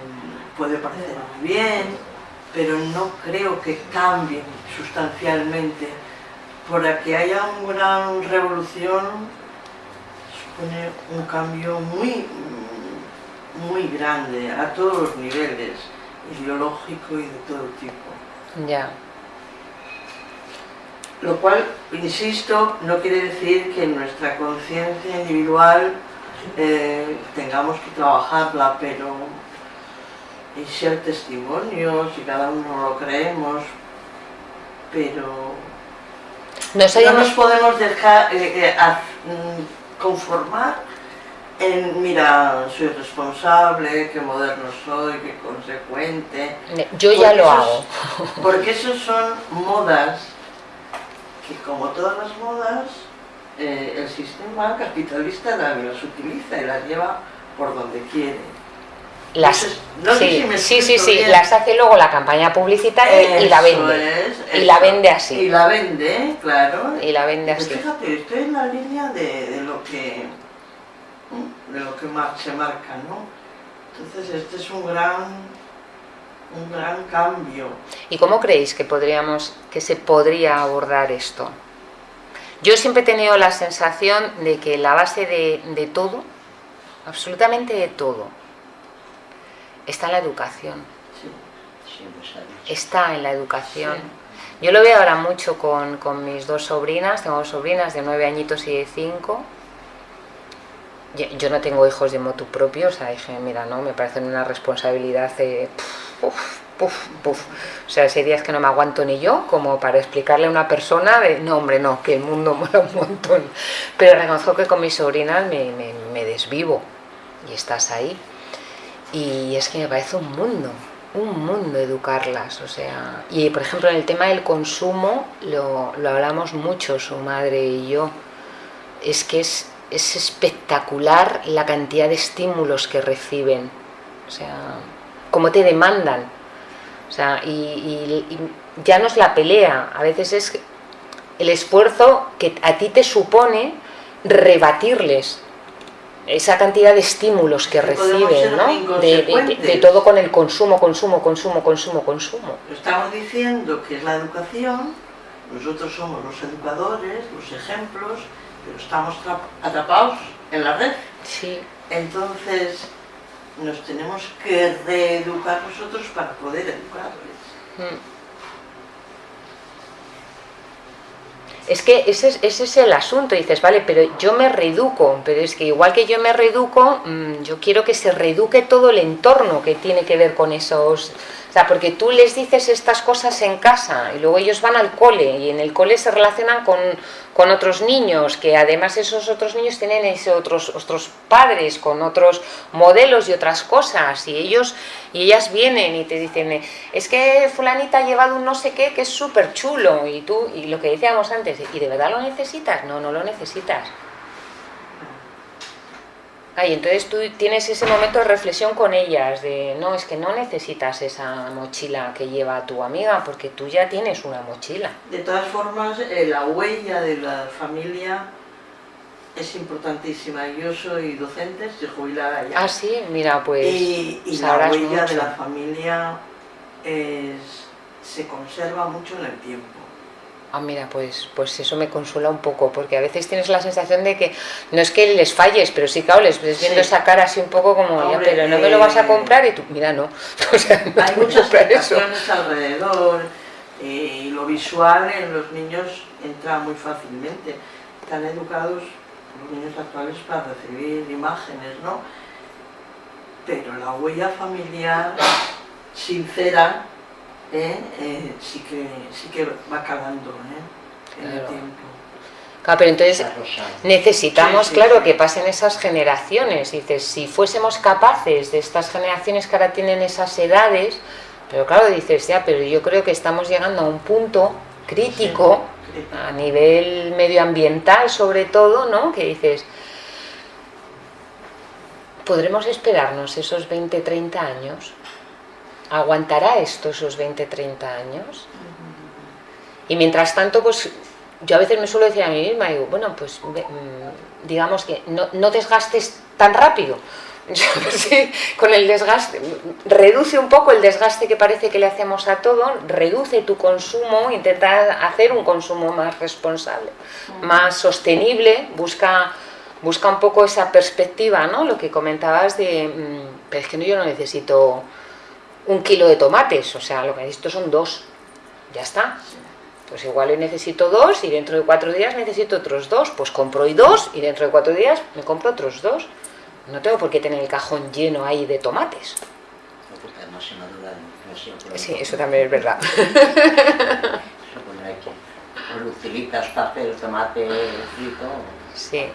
puede parecer muy bien, pero no creo que cambien sustancialmente para que haya una gran revolución supone un cambio muy, muy grande a todos los niveles, ideológico y de todo tipo. Ya. Lo cual, insisto, no quiere decir que nuestra conciencia individual eh, tengamos que trabajarla, pero y ser testimonios y cada uno lo creemos, pero no, nos podemos dejar eh, eh, mm, conformar en, mira, soy responsable, qué moderno soy, qué consecuente. Yo ya lo hago. Porque esos son modas que como todas las modas, eh, el sistema capitalista las utiliza y las lleva por donde quiere. Las, sí, sí, sí, sí, las hace luego la campaña publicitaria y la vende. y la vende así. Y la vende, claro. Y la vende pues así. fíjate, estoy en la línea de, lo que de lo que se marca, ¿no? Entonces este es un gran un gran cambio. ¿Y cómo creéis que, podríamos, que se podría abordar esto? Yo siempre he tenido la sensación de que la base de, todo, absolutamente de todo, está en la educación. Está en la educación. Yo lo veo ahora mucho con, con, mis dos sobrinas, tengo dos sobrinas de nueve añitos y de cinco. Yo no tengo hijos de motu propio, o sea, dije, mira, no, me parece una responsabilidad de... Puf, puf. O sea, ese día que no me aguanto ni yo, como para explicarle a una persona de, no hombre, no, que el mundo mola un montón. Pero reconozco que con mis sobrinas me, me, desvivo y estás ahí. Y es que me parece un mundo, un mundo educarlas, o sea... Y por ejemplo en el tema del consumo lo, lo hablamos mucho su madre y yo. Es que es, es espectacular la cantidad de estímulos que reciben. O sea, cómo te demandan o sea, y, ya no es la pelea, a veces es el esfuerzo que a ti te supone rebatirles esa cantidad de estímulos que reciben, ¿no? De, todo con el consumo, consumo, consumo, consumo, consumo. Estamos diciendo que es la educación, nosotros somos los educadores, los ejemplos, pero estamos atrapados en la red. Sí. Entonces, nos tenemos que reeducar nosotros para poder educarles. Hmm. Es que ese es, ese es el asunto, dices, vale, pero yo me reeduco, pero es que igual que yo me reeduco, mm, yo quiero que se reeduque todo el entorno que tiene que ver con esos sea, porque tú les dices estas cosas en casa y luego ellos van al cole y en el cole se relacionan con, otros niños, que además esos otros niños tienen ese otros, otros padres con otros modelos y otras cosas y ellos y ellas vienen y te dicen, es que fulanita ha llevado un no sé qué que es súper chulo y tú, y lo que decíamos antes, ¿y de verdad lo necesitas? No, no lo necesitas. Ay, entonces tú tienes ese momento de reflexión con ellas, de no, es que no necesitas esa mochila que lleva tu amiga, porque tú ya tienes una mochila. De todas formas, eh, la huella de la familia es importantísima. Yo soy docente, estoy jubilada ya. Ah, sí, mira, pues Y, la huella de la familia se conserva mucho en el tiempo ah, mira, pues, pues eso me consuela un poco, porque a veces tienes la sensación de que no es que les falles, pero sí, claro, les ves viendo esa cara así un poco como, ya, pero no me lo vas a comprar y tú, mira, no. hay muchas situaciones alrededor eh, y lo visual en los niños entra muy fácilmente. Están educados los niños actuales para recibir imágenes, ¿no? Pero la huella familiar sincera ¿eh? Eh, sí, que, sí que va calando ¿eh? en el tiempo. Claro, pero entonces necesitamos, claro, que pasen esas generaciones. Dices, si fuésemos capaces de estas generaciones que ahora tienen esas edades, pero claro, dices, ya, pero yo creo que estamos llegando a un punto crítico, a nivel medioambiental sobre todo, ¿no? Que dices, ¿podremos esperarnos esos 20, 30 años? ¿Aguantará esto esos 20, 30 años? Y mientras tanto, pues yo a veces me suelo decir a mí misma, digo, bueno, pues mm, digamos que no, desgastes tan rápido. con el desgaste, reduce un poco el desgaste que parece que le hacemos a todo, reduce tu consumo, intenta hacer un consumo más responsable, más sostenible, busca, busca un poco esa perspectiva, ¿no? Lo que comentabas de, mm, pero es que yo no necesito un kilo de tomates, o sea, lo que necesito son dos, ya está. Pues igual hoy necesito dos y dentro de cuatro días necesito otros dos, pues compro hoy dos y dentro de cuatro días me compro otros dos. No tengo por qué tener el cajón lleno ahí de tomates. Sí, eso también es verdad. El tomate frito Sí,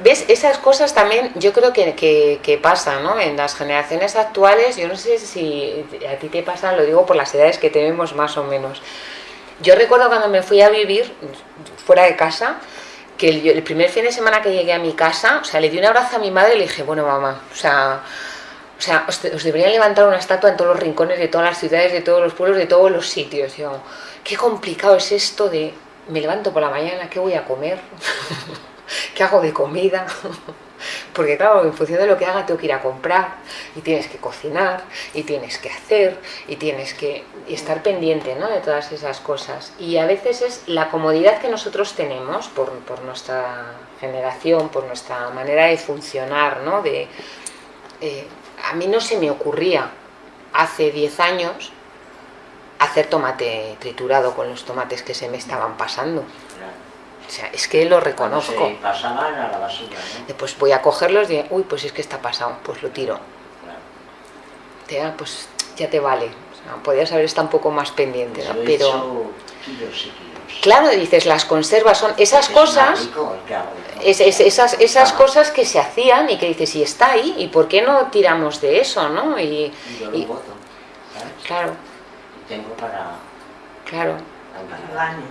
ves, esas cosas también yo creo que, que, pasan, ¿no? En las generaciones actuales, yo no sé si a ti te pasa, lo digo por las edades que tenemos más o menos. Yo recuerdo cuando me fui a vivir fuera de casa, que el, primer fin de semana que llegué a mi casa, o sea, le di un abrazo a mi madre y le dije, bueno mamá, o sea, o sea, os, deberían levantar una estatua en todos los rincones de todas las ciudades, de todos los pueblos, de todos los sitios. Yo, qué complicado es esto de, me levanto por la mañana, ¿qué voy a comer? ¿Qué hago de comida? porque claro, en función de lo que haga tengo que ir a comprar y tienes que cocinar y tienes que hacer y tienes que estar pendiente ¿no? de todas esas cosas. Y a veces es la comodidad que nosotros tenemos por, por nuestra generación, por nuestra manera de funcionar, ¿no? De, eh, a mí no se me ocurría hace 10 años hacer tomate triturado con los tomates que se me estaban pasando. O sea, es que lo reconozco. Se pasaban a la basura, Después voy a cogerlos y uy, pues es que está pasado, pues lo tiro. Claro. pues ya te vale. O sea, podrías haber estado un poco más pendiente, ¿no? Pero... Claro, dices, las conservas son esas cosas, esas, esas cosas que se hacían y que dices, y está ahí, ¿y por qué no tiramos de eso, no? Y, y, Claro. Tengo para... Claro. Para el año.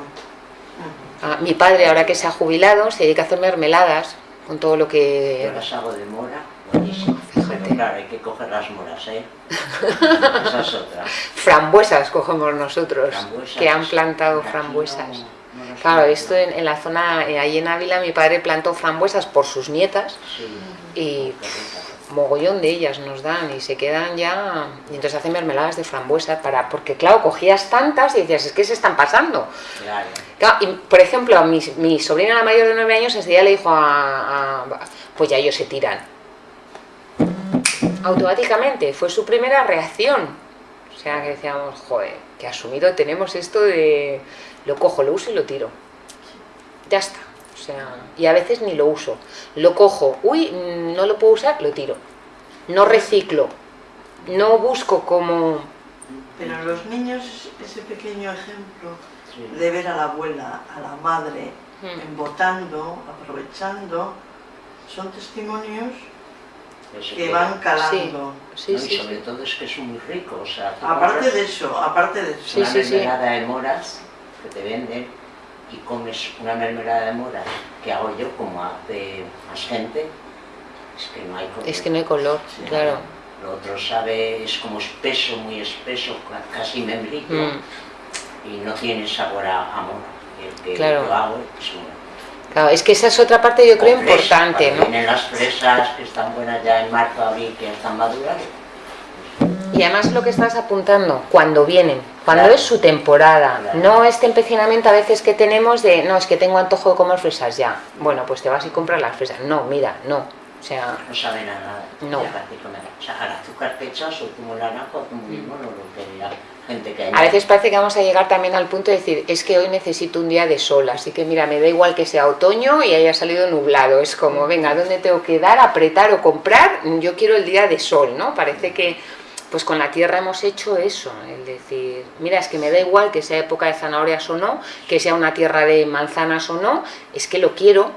Ah, mi padre, ahora que se ha jubilado, se dedica a hacer mermeladas con todo lo que... Yo las hago de mora, buenísimo. Pero claro, hay que coger las moras, ¿eh? Esa es otra. Frambuesas cogemos nosotros, que han plantado frambuesas. claro, esto en, la zona, eh, ahí en Ávila, mi padre plantó frambuesas por sus nietas y mogollón de ellas nos dan y se quedan ya y entonces hacen mermeladas de frambuesa para porque claro cogías tantas y decías es que se están pasando claro. y por ejemplo mi, mi sobrina la mayor de nueve años ese día le dijo a, pues ya ellos se tiran. Automáticamente fue su primera reacción. O sea que decíamos joder que asumido tenemos esto de lo cojo lo uso y lo tiro ya está sea, y a veces ni lo uso. Lo cojo, uy, no lo puedo usar, lo tiro. No reciclo. No busco como... Pero los niños, ese pequeño ejemplo de ver a la abuela, a la madre, hmm. embotando, aprovechando, son testimonios que van calando. Sí. Sí, y sobre todo es que es muy rico, o sea, aparte de eso, aparte de eso. Una mermelada de moras que te venden y comes una mermelada de moras que hago yo como hace más gente, es que no hay color. Es que no hay color, claro. Lo otro sabe, es como espeso, muy espeso, casi membrillo, mm. y no tiene sabor a amor. El que claro. lo hago es Claro, es que esa es otra parte yo creo importante, ¿no? Tienen las fresas que están buenas ya en marzo, abril, que están maduras, y además lo que estás apuntando, cuando vienen, cuando es su temporada, no este empecinamiento a veces que tenemos de, no, es que tengo antojo de comer fresas ya, bueno, pues te vas y compras las fresas, no, mira, no, o sea... No saben a nada, no. o sea, al azúcar que echas o como naranjo, como mismo, no lo que gente que hay. A veces parece que vamos a llegar también al punto de decir, es que hoy necesito un día de sol, así que mira, me da igual que sea otoño y haya salido nublado, es como, venga, ¿dónde tengo que dar, apretar o comprar? Yo quiero el día de sol, ¿no? Parece que pues con la tierra hemos hecho eso, el decir, mira, es que me da igual que sea época de zanahorias o no, que sea una tierra de manzanas o no, es que lo quiero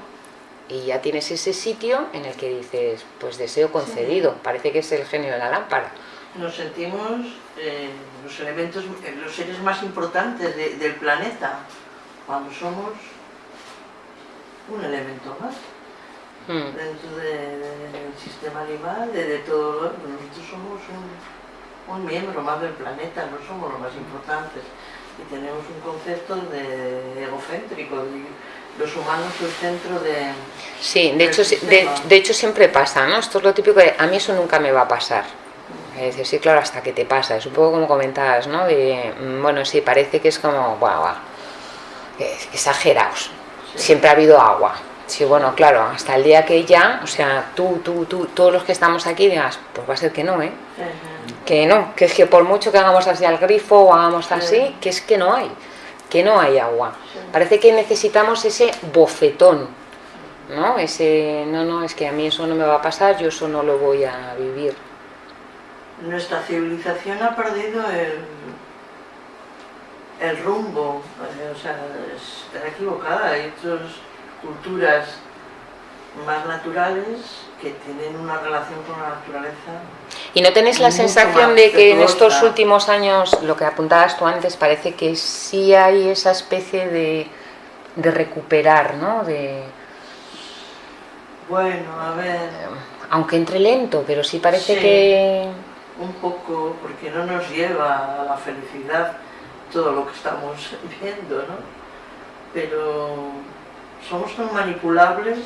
y ya tienes ese sitio en el que dices, pues deseo concedido, parece que es el genio de la lámpara. Nos sentimos eh, los elementos, eh, los seres más importantes del planeta, cuando somos un elemento más hmm. dentro del sistema animal, de, de todo, nosotros somos un un miembro más del planeta, no somos los más importantes. Y tenemos un concepto de egocéntrico, de los humanos el centro de... Sí, de hecho, de, hecho siempre pasa, ¿no? Esto es lo típico de, a mí eso nunca me va a pasar. Es decir, sí, claro, hasta que te pasa. Es un poco como comentabas, ¿no? De, mm, bueno, sí, parece que es como, guau, guau, exagerados. Siempre ha habido agua. Sí, bueno, claro, hasta el día que ya, o sea, tú, tú, tú, todos los que estamos aquí digas, pues va a ser que no, ¿eh? que no, que es que por mucho que hagamos así al grifo o hagamos así, que es que no hay, que no hay agua. Parece que necesitamos ese bofetón, ¿no? Ese, no, no, es que a mí eso no me va a pasar, yo eso no lo voy a vivir. Nuestra civilización ha perdido el, el rumbo, o sea, está equivocada, hay otras culturas más naturales que tienen una relación con la naturaleza. ¿Y no tenéis la sensación de que en estos últimos años, lo que apuntabas tú antes, parece que sí hay esa especie de, de recuperar, ¿no? De, bueno, a ver... Aunque entre lento, pero sí parece que... Un poco, porque no nos lleva a la felicidad todo lo que estamos viendo, ¿no? Pero somos tan manipulables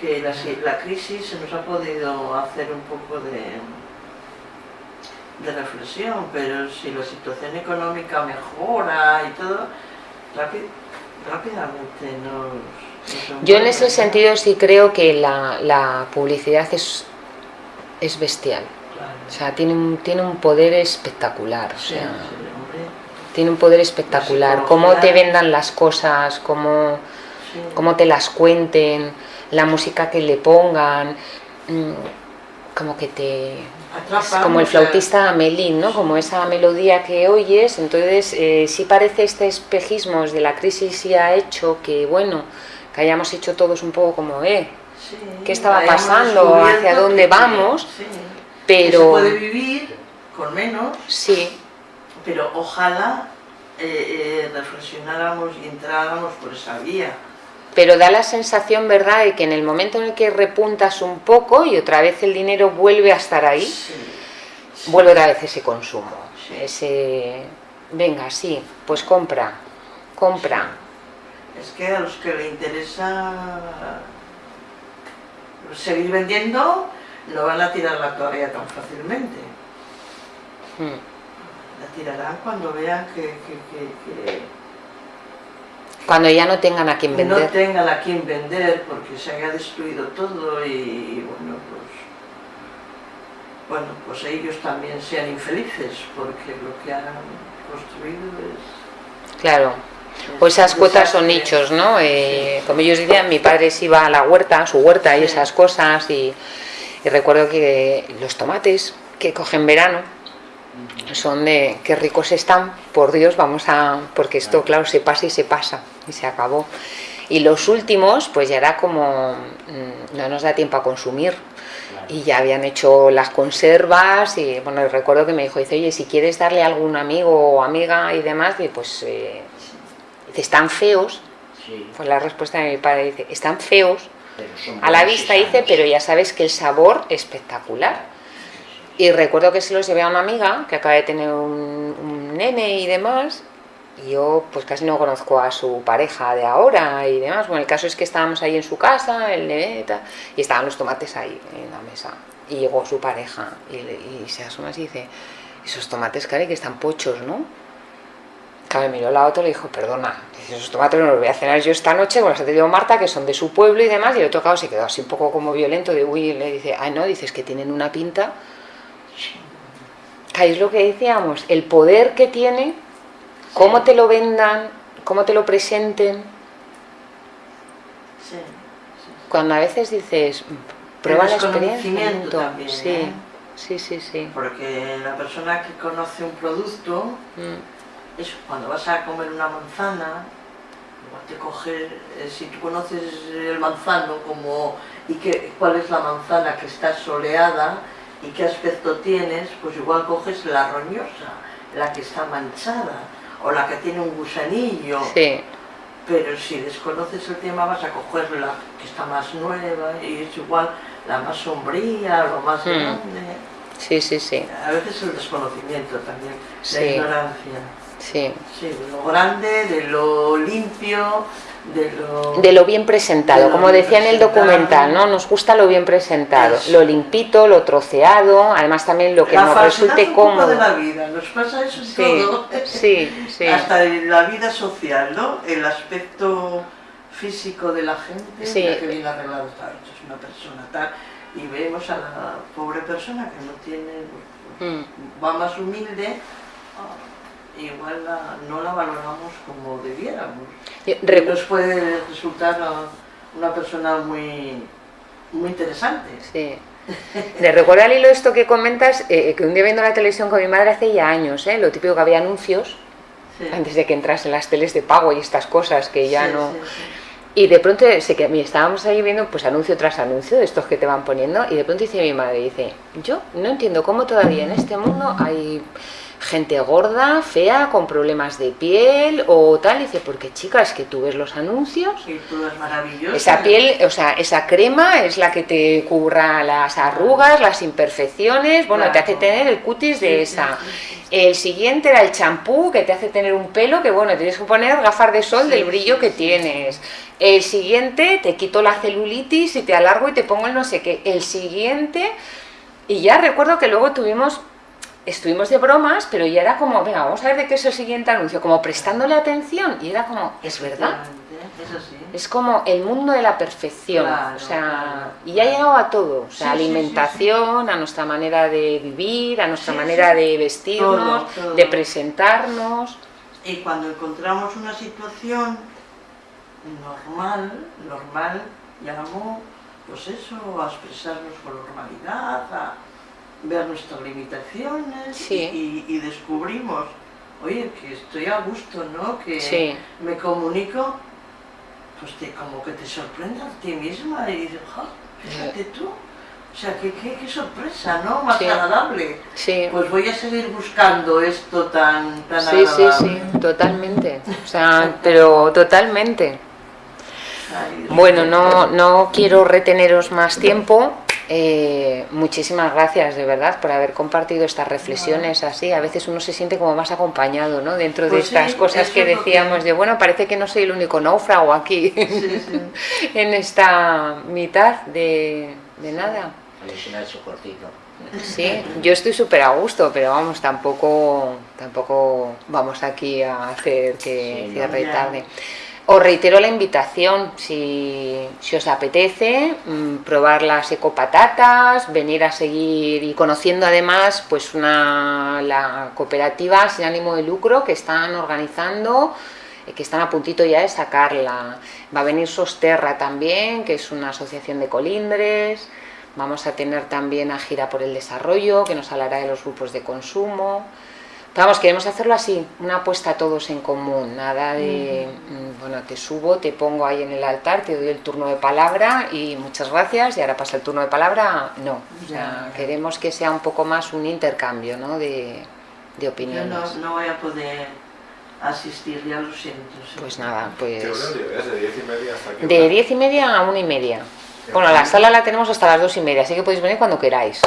que la, la crisis se nos ha podido hacer un poco de, de reflexión, pero si la situación económica mejora y todo, rápidamente nos... Yo en ese sentido sí creo que la, la publicidad es, es bestial. O sea, tiene un, tiene un poder espectacular. O sea, tiene un poder espectacular. Cómo te vendan las cosas, cómo, cómo te las cuenten, la música que le pongan, mm, como que te... como el flautista Melín, ¿no? Como esa melodía que oyes, entonces eh, sí parece este espejismo de la crisis sí ha hecho que, bueno, que hayamos hecho todos un poco como, eh, ¿qué estaba pasando? ¿Hacia dónde vamos? Pero... se puede vivir con menos. Sí pero ojalá eh, eh, reflexionáramos y entráramos por esa vía. Pero da la sensación, ¿verdad?, de que en el momento en el que repuntas un poco y otra vez el dinero vuelve a estar ahí, vuelve otra vez ese consumo. Ese, venga, sí, pues compra, compra. Es que a los que le interesa seguir vendiendo, no van a tirar la toalla tan fácilmente. Hmm la tirarán cuando vean que, cuando ya no tengan a quien vender. No tengan a quien vender porque se haya destruido todo y, bueno, pues bueno, pues ellos también sean infelices porque lo que han construido es... Claro, pues esas cuotas son nichos, ¿no? Eh, como ellos decían, mi padre se iba a la huerta, a su huerta y esas cosas y, y recuerdo que los tomates que cogen verano, son de qué ricos están, por Dios, vamos a... porque esto claro se pasa y se pasa y se acabó. Y los últimos pues ya era como mm, no nos da tiempo a consumir. Y ya habían hecho las conservas y bueno, recuerdo que me dijo, dice, oye, si quieres darle a algún amigo o amiga y demás, pues eh, dice, están feos, pues la respuesta de mi padre dice, están feos, a la vista dice, pero ya sabes que el sabor espectacular. Y recuerdo que se los llevé a una amiga que acaba de tener un, nene y demás, y yo pues casi no conozco a su pareja de ahora y demás. Bueno, el caso es que estábamos ahí en su casa, el nene y estaban los tomates ahí en la mesa. Y llegó su pareja y, se asoma y dice, esos tomates, cari, que están pochos, ¿no? Claro, miró la otra y le dijo, perdona, esos tomates no los voy a cenar yo esta noche, como los ha tenido Marta, que son de su pueblo y demás, y el otro caso se quedó así un poco como violento, de uy, le dice, ay no, dices que tienen una pinta es lo que decíamos, el poder que tiene, cómo te lo vendan, cómo te lo presenten. Cuando a veces dices, prueba la experiencia. También, sí, ¿eh? sí, sí, sí. Porque la persona que conoce un producto, mm. es cuando vas a comer una manzana, igual te coge, eh, si tú conoces el manzano como y que, cuál es la manzana que está soleada, y qué aspecto tienes, pues igual coges la roñosa, la que está manchada, o la que tiene un gusanillo. Sí. Pero si desconoces el tema vas a coger la que está más nueva y es igual la más sombría, lo más hmm. grande. Sí, sí, sí. A veces el desconocimiento también, la ignorancia. Sí. Sí, de lo grande, de lo limpio, de lo, bien presentado, como decía en el documental, ¿no? Nos gusta lo bien presentado, lo limpito, lo troceado, además también lo que nos resulte cómodo. de la vida, nos pasa eso en todo. Sí, sí. Hasta en la vida social, ¿no? El aspecto físico de la gente, sí. que viene arreglado, tal, es una persona tal, y vemos a la pobre persona que no tiene, pues, mm. va más humilde, igual no la valoramos como debiéramos. Nos puede resultar una persona muy, muy interesante. Sí. Le recuerdo al hilo esto que comentas, eh, que un día viendo la televisión con mi madre hace ya años, ¿eh? lo típico que había anuncios, antes de que entrasen las teles de pago y estas cosas que ya no... Y de pronto, sé que estábamos ahí viendo pues anuncio tras anuncio de estos que te van poniendo y de pronto dice mi madre, dice, yo no entiendo cómo todavía en este mundo hay gente gorda, fea, con problemas de piel o tal, dice, porque chicas, que tú ves los anuncios, y es esa piel, o sea, esa crema es la que te cubra las arrugas, las imperfecciones, bueno, te hace tener el cutis de esa. El siguiente era el champú, que te hace tener un pelo que, bueno, tienes que poner gafas de sol del brillo que tienes. El siguiente, te quito la celulitis y te alargo y te pongo el no sé qué. El siguiente, y ya recuerdo que luego tuvimos, estuvimos de bromas, pero ya era como, venga, vamos a ver de qué es el siguiente anuncio, como prestándole atención, y era como, es verdad. Es como el mundo de la perfección, o sea, y ha llegado a todo, o sea, alimentación, a nuestra manera de vivir, a nuestra manera de vestirnos, de presentarnos. Y cuando encontramos una situación normal, normal, llamamos, pues eso, a expresarnos con normalidad, a ver nuestras limitaciones y, descubrimos, oye, que estoy a gusto, ¿no? Que me comunico, pues te, como que te sorprende a ti misma y dices, fíjate tú, o sea, qué, qué, sorpresa, ¿no? Más agradable. Sí. Pues voy a seguir buscando esto tan, tan sí, agradable. Sí, sí, totalmente. O sea, pero totalmente. Bueno, no, no quiero reteneros más tiempo. Eh, muchísimas gracias de verdad por haber compartido estas reflexiones así. A veces uno se siente como más acompañado ¿no? dentro de pues estas cosas que decíamos de, bueno, parece que no soy el único náufrago aquí en esta mitad de, de nada. Sí, yo estoy súper a gusto, pero vamos, tampoco, tampoco vamos aquí a hacer que cierre tarde. Os reitero la invitación, si, os apetece, mm, probar las ecopatatas, venir a seguir y conociendo además pues una, la cooperativa sin ánimo de lucro que están organizando, eh, que están a puntito ya de sacarla. Va a venir Sosterra también, que es una asociación de colindres, vamos a tener también a Gira por el Desarrollo, que nos hablará de los grupos de consumo, Vamos, queremos hacerlo así, una apuesta todos en común, nada de, mm, bueno, te subo, te pongo ahí en el altar, te doy el turno de palabra y muchas gracias y ahora pasa el turno de palabra, no. O sea, queremos que sea un poco más un intercambio, ¿no? De, de opiniones. Yo no, voy a poder asistir, ya lo siento. Pues nada, pues... ¿De diez y media hasta qué De diez y media a una y media. Bueno, la sala la tenemos hasta las dos y media, así que podéis venir cuando queráis.